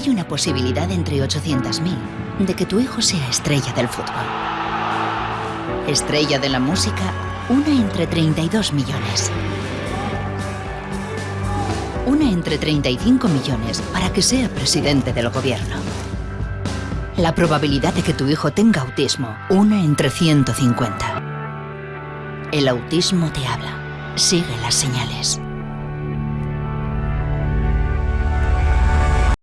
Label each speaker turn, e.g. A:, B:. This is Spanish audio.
A: Hay una posibilidad entre 800.000 de que tu hijo sea estrella del fútbol. Estrella de la música, una entre 32 millones. Una entre 35 millones para que sea presidente del gobierno. La probabilidad de que tu hijo tenga autismo, una entre 150. El autismo te habla. Sigue las señales.